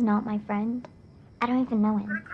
not my friend. I don't even know him.